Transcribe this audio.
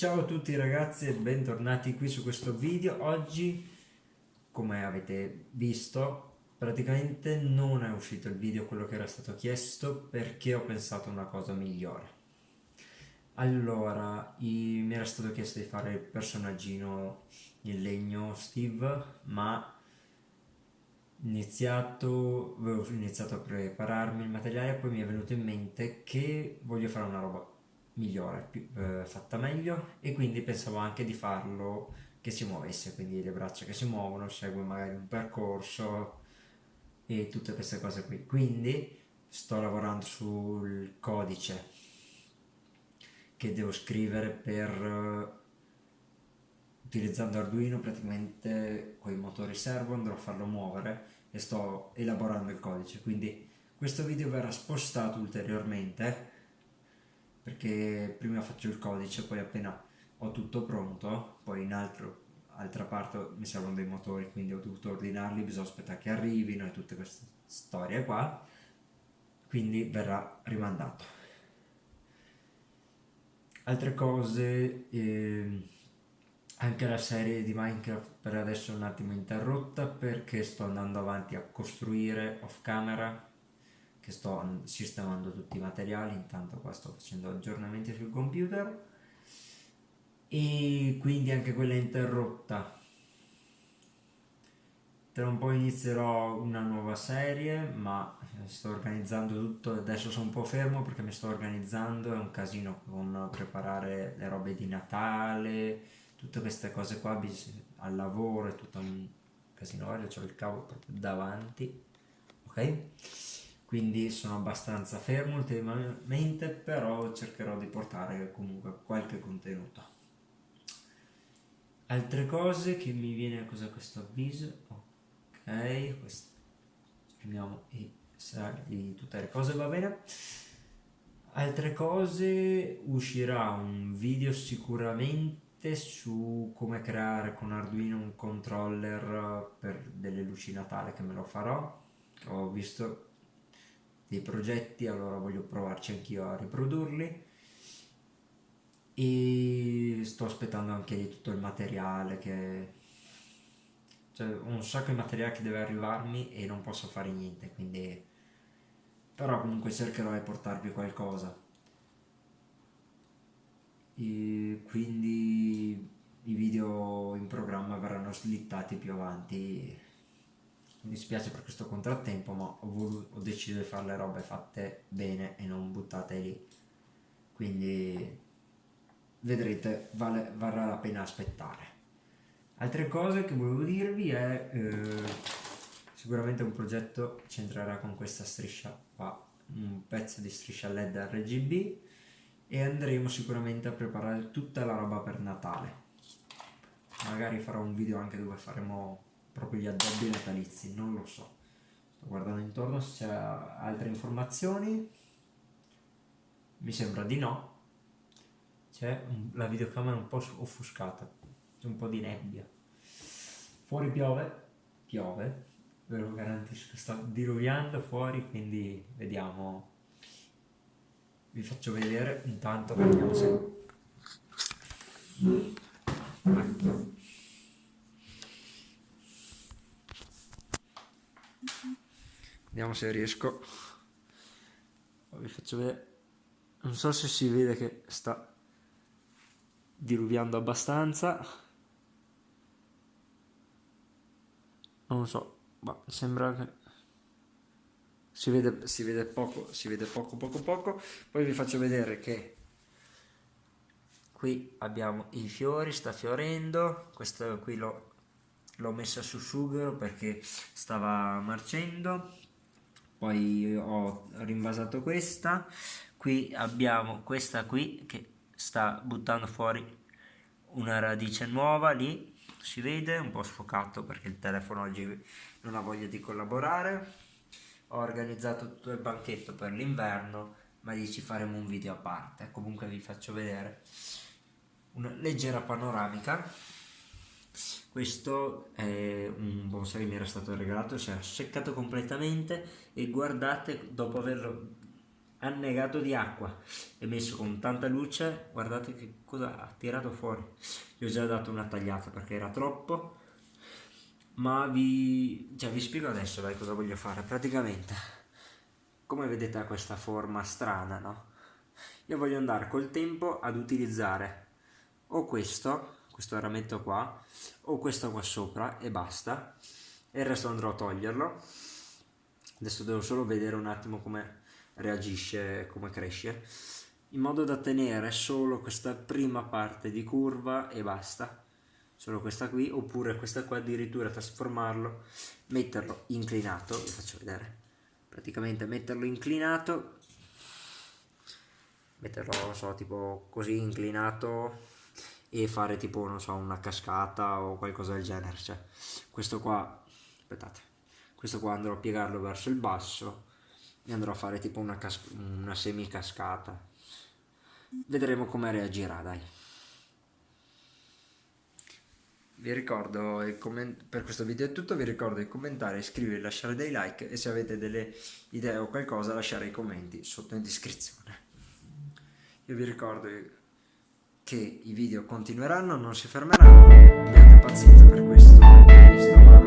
Ciao a tutti ragazzi e bentornati qui su questo video. Oggi, come avete visto, praticamente non è uscito il video quello che era stato chiesto perché ho pensato a una cosa migliore. Allora, i, mi era stato chiesto di fare il personaggino in legno Steve, ma iniziato, avevo iniziato a prepararmi il materiale e poi mi è venuto in mente che voglio fare una roba migliore, più, eh, fatta meglio e quindi pensavo anche di farlo che si muovesse, quindi le braccia che si muovono, segue magari un percorso e tutte queste cose qui. Quindi sto lavorando sul codice che devo scrivere per utilizzando Arduino praticamente con i motori servo andrò a farlo muovere e sto elaborando il codice quindi questo video verrà spostato ulteriormente perché prima faccio il codice poi appena ho tutto pronto poi in altro, altra parte mi servono dei motori quindi ho dovuto ordinarli bisogna aspettare che arrivino e tutte queste storie qua. Quindi verrà rimandato. Altre cose eh, anche la serie di Minecraft per adesso è un attimo interrotta perché sto andando avanti a costruire off camera che sto sistemando tutti i materiali intanto qua sto facendo aggiornamenti sul computer. E quindi anche quella è interrotta. Tra un po' inizierò una nuova serie ma sto organizzando tutto adesso sono un po' fermo perché mi sto organizzando è un casino con preparare le robe di Natale tutte queste cose qua al lavoro è tutto un casino ho il cavo proprio davanti ok quindi sono abbastanza fermo ultimamente però cercherò di portare comunque qualche contenuto. Altre cose che mi viene cos'è questo avviso? Ok esprimiamo i di tutte le cose va bene. Altre cose uscirà un video sicuramente su come creare con Arduino un controller per delle luci Natale che me lo farò. Ho visto dei progetti allora voglio provarci anch'io a riprodurli. E sto aspettando anche di tutto il materiale che cioè un sacco di materiale che deve arrivarmi e non posso fare niente quindi però comunque cercherò di portarvi qualcosa. E quindi i video in programma verranno slittati più avanti mi dispiace per questo contrattempo ma ho, voluto, ho deciso di fare le robe fatte bene e non buttate lì. Quindi vedrete vale, varrà la pena aspettare. Altre cose che volevo dirvi è eh, sicuramente un progetto c'entrerà con questa striscia qua un pezzo di striscia led RGB e andremo sicuramente a preparare tutta la roba per Natale. Magari farò un video anche dove faremo proprio gli addobbi natalizi non lo so. Sto guardando intorno se c'è altre informazioni. Mi sembra di no. C'è la videocamera un po' offuscata c'è un po' di nebbia. Fuori piove piove ve lo garantisco sta diluviando fuori quindi vediamo. Vi faccio vedere intanto vediamo se vediamo se riesco. Vi faccio vedere. Non so se si vede che sta diluviando abbastanza. Non so ma sembra che si vede, si vede poco, si vede poco, poco, poco. Poi vi faccio vedere che qui abbiamo i fiori, sta fiorendo, questo qui l'ho messa su sughero perché stava marcendo, poi ho rinvasato questa, qui abbiamo questa qui che sta buttando fuori una radice nuova lì, si vede, un po' sfocato perché il telefono oggi non ha voglia di collaborare. Ho organizzato tutto il banchetto per l'inverno ma lì ci faremo un video a parte. Comunque vi faccio vedere una leggera panoramica. Questo è un che mi era stato regalato si è seccato completamente e guardate dopo averlo annegato di acqua e messo con tanta luce guardate che cosa ha tirato fuori gli ho già dato una tagliata perché era troppo ma vi, cioè, vi spiego adesso dai, cosa voglio fare praticamente come vedete ha questa forma strana no? io voglio andare col tempo ad utilizzare o questo questo rametto qua o questo qua sopra e basta. E il resto andrò a toglierlo. Adesso devo solo vedere un attimo come reagisce, come cresce, in modo da tenere solo questa prima parte di curva e basta, solo questa qui, oppure questa qua addirittura trasformarlo, metterlo inclinato, vi faccio vedere, praticamente metterlo inclinato, metterlo, so, tipo così inclinato e fare tipo, non so, una cascata o qualcosa del genere, cioè questo qua, aspettate, questo qua andrò a piegarlo verso il basso e andrò a fare tipo una, una semi cascata vedremo come reagirà dai. Vi ricordo per questo video è tutto vi ricordo di commentare iscrivervi lasciare dei like e se avete delle idee o qualcosa lasciare i commenti sotto in descrizione. Io vi ricordo che i video continueranno, non si fermeranno, abbiate pazienza per questo, visto, ma